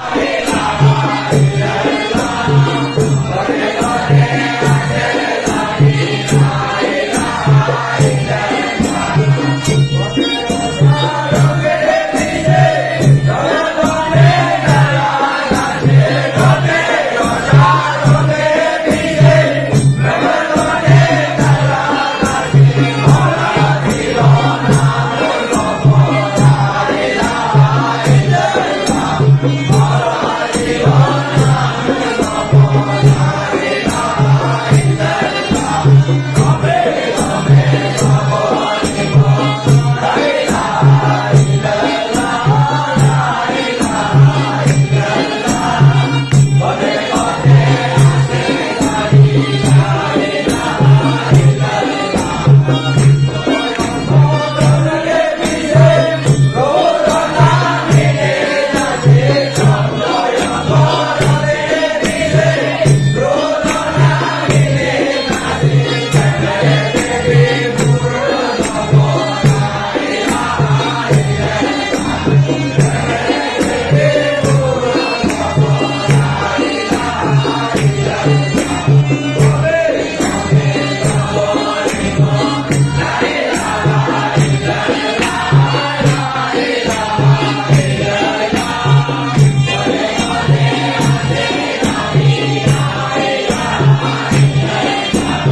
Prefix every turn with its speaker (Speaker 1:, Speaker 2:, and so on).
Speaker 1: Hare